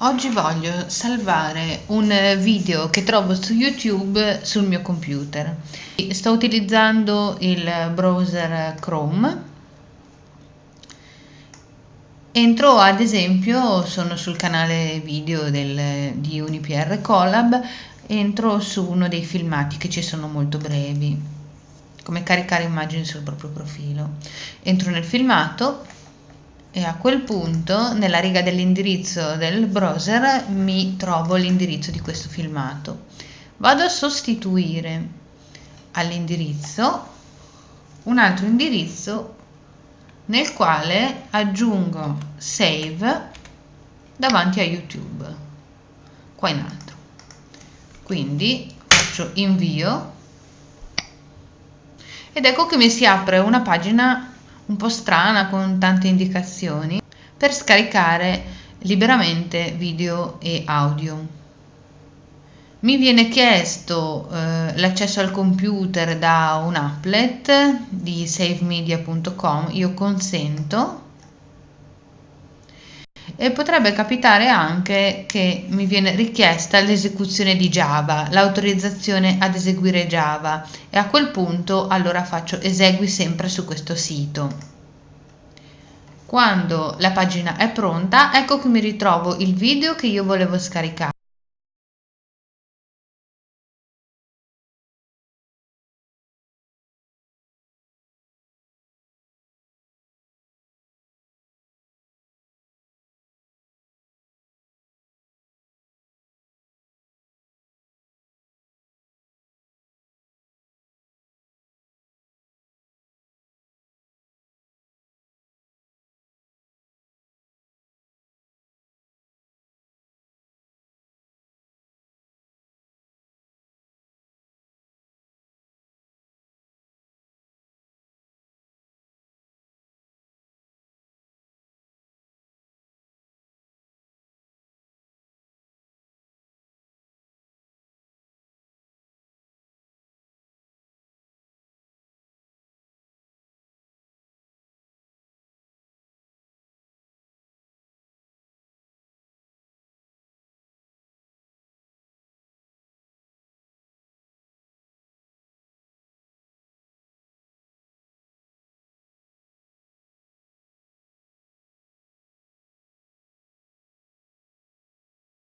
Oggi voglio salvare un video che trovo su YouTube sul mio computer. Sto utilizzando il browser Chrome. Entro ad esempio, sono sul canale video del, di UniPR Collab, entro su uno dei filmati che ci sono molto brevi, come caricare immagini sul proprio profilo. Entro nel filmato e a quel punto nella riga dell'indirizzo del browser mi trovo l'indirizzo di questo filmato. Vado a sostituire all'indirizzo un altro indirizzo nel quale aggiungo save davanti a YouTube, qua in alto. Quindi faccio invio ed ecco che mi si apre una pagina un po' strana con tante indicazioni per scaricare liberamente video e audio. Mi viene chiesto eh, l'accesso al computer da un applet di savemedia.com, io consento e potrebbe capitare anche che mi viene richiesta l'esecuzione di Java, l'autorizzazione ad eseguire Java e a quel punto allora faccio esegui sempre su questo sito. Quando la pagina è pronta, ecco che mi ritrovo il video che io volevo scaricare.